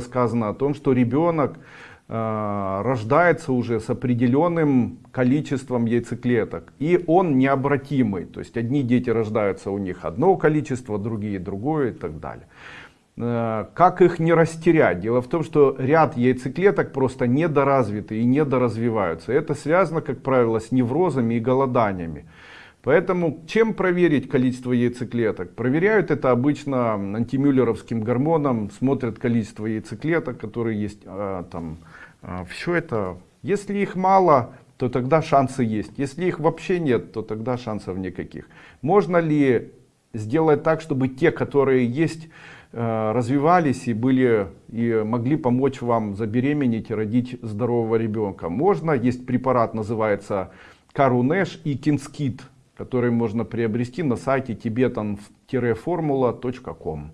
сказано о том, что ребенок э, рождается уже с определенным количеством яйцеклеток. И он необратимый. То есть одни дети рождаются у них одно количество, другие другое и так далее. Э, как их не растерять? Дело в том, что ряд яйцеклеток просто недоразвиты и недоразвиваются. Это связано, как правило, с неврозами и голоданиями. Поэтому чем проверить количество яйцеклеток? Проверяют это обычно антимюллеровским гормоном, смотрят количество яйцеклеток, которые есть а, там. А, все это, если их мало, то тогда шансы есть. Если их вообще нет, то тогда шансов никаких. Можно ли сделать так, чтобы те, которые есть, э, развивались и были и могли помочь вам забеременеть и родить здорового ребенка? Можно, есть препарат, называется Карунеш и Кинскит который можно приобрести на сайте tibetan-formula.com.